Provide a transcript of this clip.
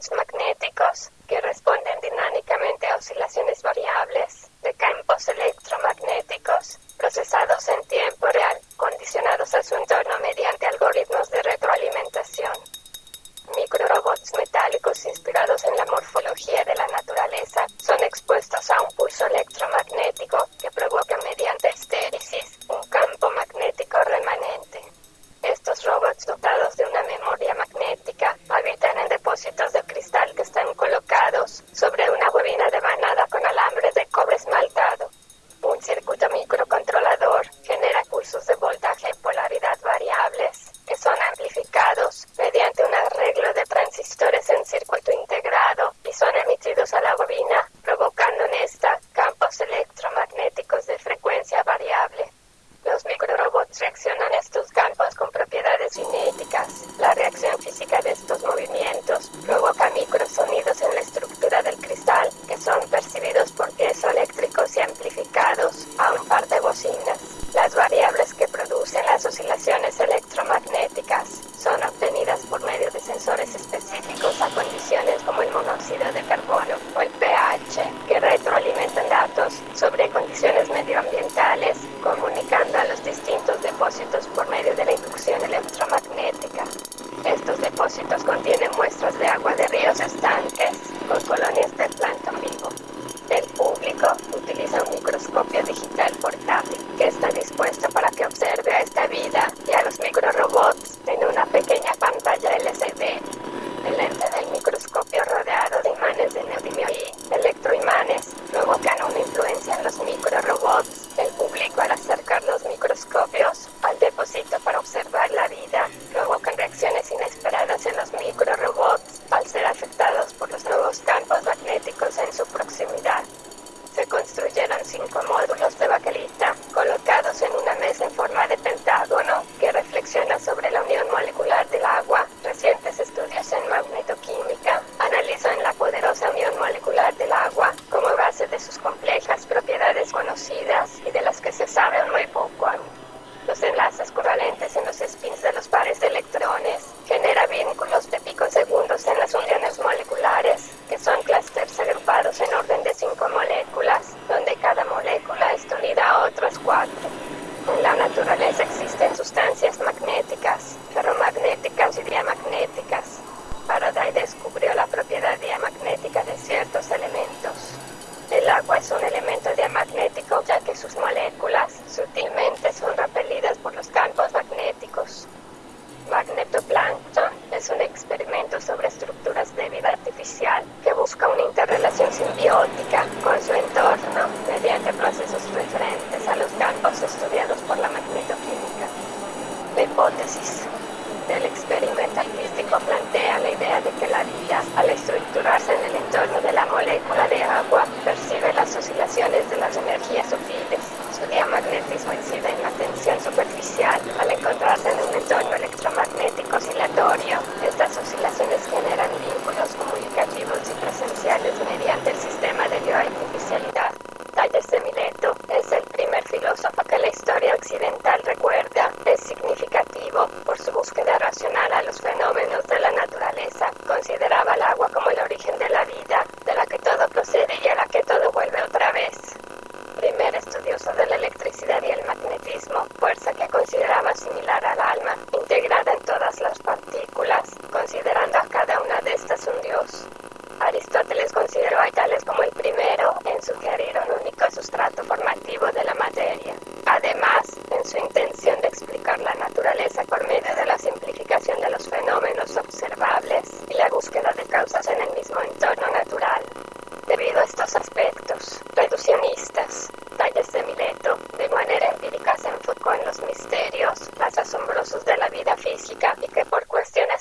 electromagnéticos que responden dinámicamente a oscilaciones variables de campos electromagnéticos procesados en tiempo real, condicionados a su entorno mediante algoritmos de retroalimentación. Microrobots metálicos inspirados en la morfología de la naturaleza son expuestos a un pulso electromagnético que provoca mediante estéresis un campo magnético remanente. Estos robots dotados de una memoria magnética habitan en depósitos de cristal que están colocados sobre una bobina de manada con alambre de cobre esmaltado. Un circuito microcontrolador genera pulsos de voltaje y polaridad variables que son amplificados mediante un arreglo de transistores en circuito integrado y son emitidos a la bobina, provocando en esta campos electromagnéticos de frecuencia variable. Los microrobots reaccionan a estos campos con propiedades cinéticas. La reacción física de estos movimientos provoca microsonidos en la estructura del cristal que son percibidos por piezo eléctricos y amplificados a un par de bocinas. Las variables que producen las oscilaciones electromagnéticas son obtenidas por medio de sensores específicos a condiciones como el monóxido de carbono o el pH, que sobre condiciones medioambientales, comunicando a los distintos depósitos por medio de la inducción electromagnética. Estos depósitos contienen muestras de agua de ríos estanques con colonias de plancton vivo. El público utiliza un microscopio digital portátil que está dispuesto para que observe a esta vida y a los microrobots en una pequeña pantalla LCD. El lente del microscopio rodeado de imanes de neodimio y electroimanes provocan una influencia en los microrobots. El público al acercar los microscopios al depósito para observar la vida provocan reacciones inesperadas en los microrobots al ser afectados por los nuevos campos magnéticos en su proximidad. Se construyeron cinco módulos de baquelita colocados en una mesa en forma de pentágono que reflexiona sobre la unión molecular del agua. Recientes estudios en magnetoquímica analizan la poderosa unión molecular del agua como base de sus complejas propiedades conocidas y de las que se sabe muy poco aún. Los enlaces covalentes en los spins de los pares de electrones genera vínculos de picosegundos en las uniones moleculares, que son clústeres agrupados en orden de cinco moléculas, donde cada molécula está unida a otras cuatro. En la naturaleza existen sustancias magnéticas, ferromagnéticas y diamagnéticas. Faraday descubrió la propiedad diamagnética de ciertos elementos. El agua es un elemento diamagnético ya que sus moléculas sutilmente son repelidas por los campos magnéticos. Magnetoplancton es un experimento sobre estructuras de vida artificial que busca una interrelación simbiótica con su entorno mediante procesos referentes a los campos estudiados por la magnetoquímica. La hipótesis del experimento artístico plantea la idea de que la vida, al estructurarse en el entorno de la molécula de agua, percibe las oscilaciones de las energías sutiles. Su diamagnetismo incide en la tensión superficial al encontrarse en un entorno electromagnético oscilatorio. Estas oscilaciones generan vínculos comunicativos y presenciales mediante el sistema de bioartificialidad. Talles de Mileto es el primer filósofo que la historia occidental recuerda. Por su búsqueda racional a los fenómenos de la naturaleza. Consideraba el agua como el origen de la vida, de la que todo procede y a la que todo vuelve otra vez. Primer estudioso de la electricidad y el magnetismo, fuerza que consideraba similar al alma, integrada en todas las partículas, considerando a cada una de estas un dios. Aristóteles consideró a tales como el primero en sugerir un único sustrato formativo de la materia. Además, en su intención de explicar la naturaleza inexplicable que por cuestiones